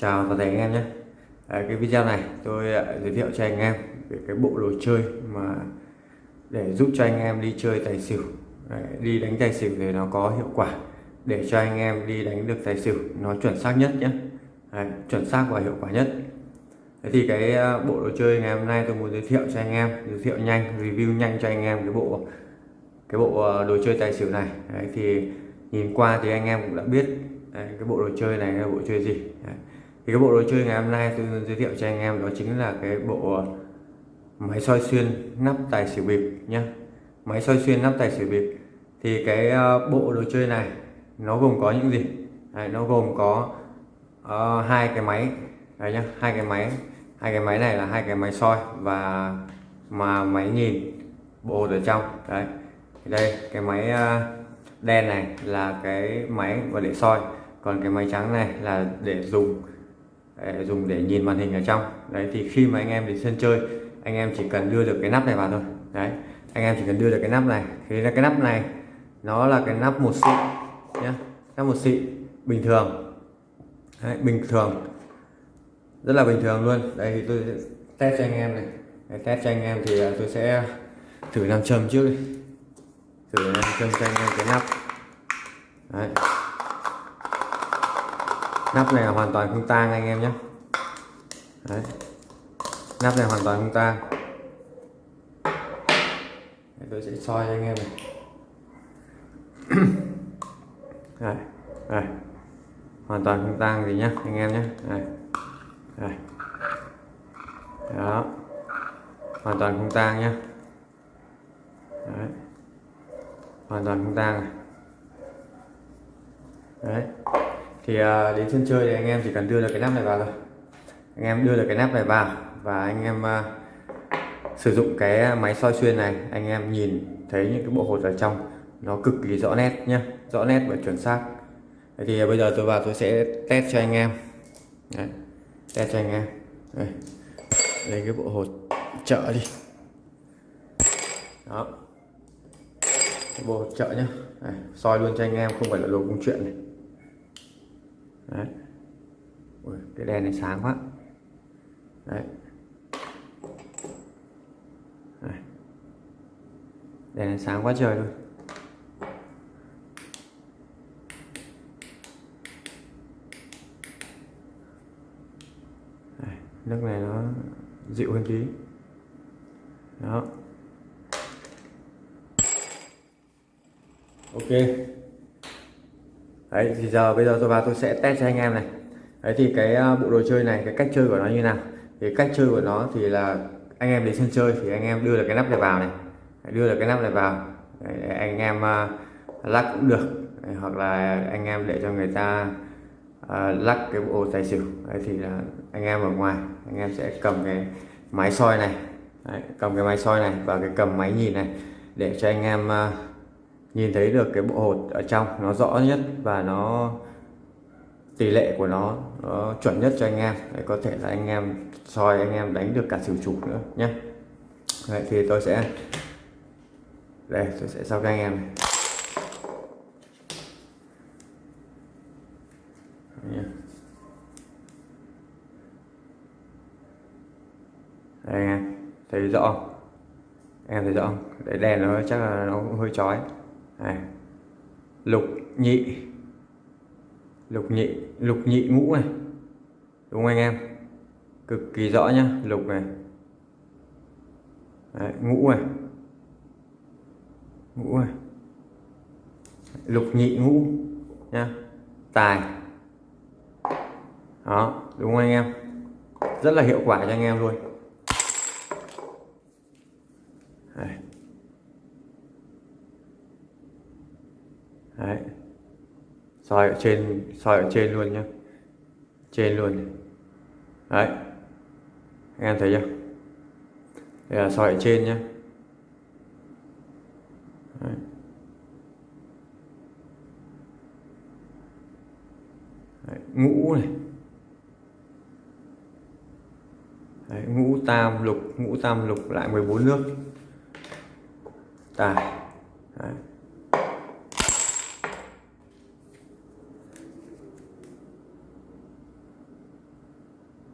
Chào toàn thể anh em nhé. À, Cái video này tôi uh, giới thiệu cho anh em về cái bộ đồ chơi mà để giúp cho anh em đi chơi tài xỉu. Đấy, đi đánh tài xỉu thì nó có hiệu quả để cho anh em đi đánh được tài xỉu nó chuẩn xác nhất nhé. Đấy, chuẩn xác và hiệu quả nhất. Thế thì cái uh, bộ đồ chơi ngày hôm nay tôi muốn giới thiệu cho anh em giới thiệu nhanh review nhanh cho anh em cái bộ cái bộ à, đồ chơi tài xỉu này. Đấy, thì nhìn qua thì anh em cũng đã biết Đấy, cái bộ đồ chơi này là bộ chơi gì. Đấy thì cái bộ đồ chơi ngày hôm nay tôi giới thiệu cho anh em đó chính là cái bộ ờ, máy soi xuyên nắp tài xỉu bịp nhé máy soi xuyên nắp tài xỉu bịp. Thì cái ờ, bộ đồ chơi này nó gồm có những gì? Đấy, nó gồm có uh, hai cái máy. Đấy nhá hai cái máy. Hai cái máy này là hai cái máy soi và mà máy nhìn bộ ở trong. Đấy. Đây cái máy đen này là cái máy và để soi. Còn cái máy trắng này là để dùng dùng để nhìn màn hình ở trong. Đấy thì khi mà anh em đến sân chơi anh em chỉ cần đưa được cái nắp này vào thôi. Đấy anh em chỉ cần đưa được cái nắp này. Thì là cái nắp này nó là cái nắp một xị nhé nắp một xị bình thường. Đấy, bình thường. Rất là bình thường luôn. Đây thì tôi test cho anh em này. Để test cho anh em thì à, tôi sẽ thử làm châm trước đi. Thử làm châm cho anh em cái nắp. Đấy nắp này là hoàn toàn không tang anh em nhé Đấy. nắp này hoàn toàn không tang tôi sẽ soi cho anh em này Đây. Đây. hoàn toàn không tang gì nhá, anh em nhé Đây. Đây. đó hoàn toàn không tang nhá Đấy. hoàn toàn không tang này đấy thì uh, đến sân chơi thì anh em chỉ cần đưa được cái nắp này vào thôi. Anh em đưa được cái nắp này vào và anh em uh, sử dụng cái máy soi xuyên này. Anh em nhìn thấy những cái bộ hột ở trong nó cực kỳ rõ nét nhé rõ nét và chuẩn xác. Thì bây giờ tôi vào tôi sẽ test cho anh em. Đấy. test cho anh em. Đây lấy cái bộ hột chợ đi. Đó cái bộ hột chợ nhá. Soi luôn cho anh em không phải là đồ công chuyện này đấy. Ui, cái đèn này sáng quá. Đấy. đấy đèn này sáng quá trời luôn. Đấy. nước này nó dịu hơn tí. Đó. Ok đấy thì giờ bây giờ tôi vào tôi sẽ test cho anh em này. Đấy thì cái à, bộ đồ chơi này cái cách chơi của nó như nào? Thì cách chơi của nó thì là anh em đến sân chơi thì anh em đưa được cái nắp này vào này. Đưa được cái nắp này vào. Đấy, anh em uh, lắc cũng được. Đấy, hoặc là anh em để cho người ta uh, lắc cái bộ tài xỉu. Đấy thì là anh em ở ngoài anh em sẽ cầm cái máy soi này. Đấy, cầm cái máy soi này và cái cầm máy nhìn này để cho anh em uh, nhìn thấy được cái bộ hột ở trong nó rõ nhất và nó tỷ lệ của nó, nó chuẩn nhất cho anh em. Để có thể là anh em soi anh em đánh được cả xỉu chủ nữa nhé. Đấy, thì tôi sẽ đây tôi sẽ sau cho anh em này. đây anh em thấy rõ không? em thấy rõ không? Để đèn nó chắc là nó cũng hơi chói này. lục nhị. Lục nhị lục nhị ngũ này. Đúng không anh em? Cực kỳ rõ nhá lục này. Đấy, ngũ này. Ngũ này. Lục nhị ngũ nha tài. Đó đúng không anh em? Rất là hiệu quả cho anh em luôn. Đấy. Soi ở trên soi ở trên luôn nhá. Trên luôn đấy. Anh em thấy chưa? Đây là soi ở trên nhá. Đấy. Đấy, ngũ này. Đấy, ngũ tam lục ngũ tam lục lại 14 nước. Tài. Đấy.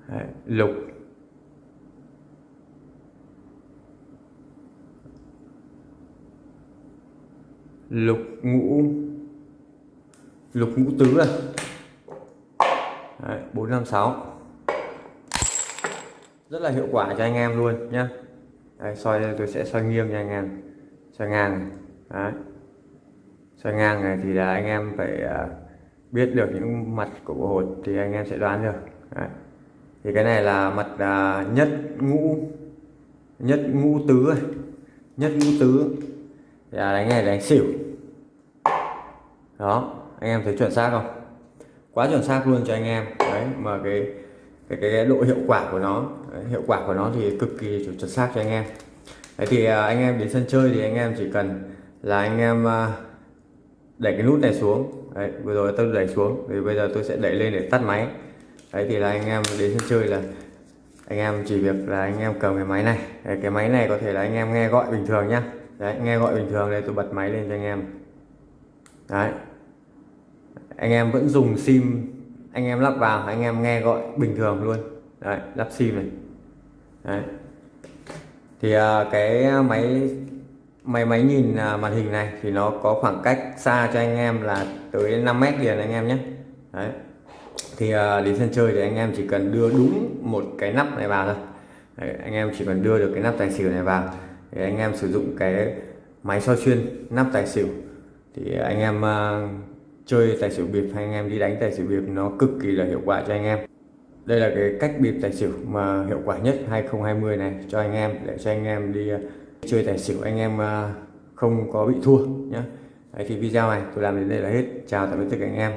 Đấy, lục. Lục ngũ. Lục ngũ tứ này Đấy, 456 rất là hiệu quả cho anh em luôn nhá. Đấy, soi đây tôi sẽ soi nghiêng cho anh em. Soi ngang này. Đấy. soi ngang này thì là anh em phải à, biết được những mặt của bộ hột thì anh em sẽ đoán được. Đấy thì cái này là mặt à, nhất ngũ nhất ngũ tứ nhất ngũ tứ. Thì là đánh này đánh xỉu. Đó anh em thấy chuẩn xác không? Quá chuẩn xác luôn cho anh em. Đấy mà cái cái, cái, cái độ hiệu quả của nó đấy, hiệu quả của nó thì cực kỳ chuẩn xác cho anh em. Đấy thì à, anh em đến sân chơi thì anh em chỉ cần là anh em à, đẩy cái nút này xuống. Đấy vừa rồi tôi đẩy xuống thì bây giờ tôi sẽ đẩy lên để tắt máy đấy thì là anh em đến sân chơi là anh em chỉ việc là anh em cầm cái máy này. Đấy, cái máy này có thể là anh em nghe gọi bình thường nhá. Đấy nghe gọi bình thường đây tôi bật máy lên cho anh em. Đấy. Anh em vẫn dùng sim anh em lắp vào anh em nghe gọi bình thường luôn. Đấy lắp sim này. Đấy. Thì uh, cái máy máy máy nhìn uh, màn hình này thì nó có khoảng cách xa cho anh em là tới 5 mét liền anh em nhé. Đấy thì uh, đến sân chơi thì anh em chỉ cần đưa đúng một cái nắp này vào thôi. Đấy, anh em chỉ cần đưa được cái nắp tài xỉu này vào. Để anh em sử dụng cái máy soi xuyên nắp tài xỉu. Thì anh em uh, chơi tài xỉu bịp hay anh em đi đánh tài xỉu bịp nó cực kỳ là hiệu quả cho anh em. Đây là cái cách bịp tài xỉu mà hiệu quả nhất 2020 này cho anh em để cho anh em đi uh, chơi tài xỉu. Anh em uh, không có bị thua nhé Đấy thì video này tôi làm đến đây là hết. Chào tạm biệt tất cả anh em.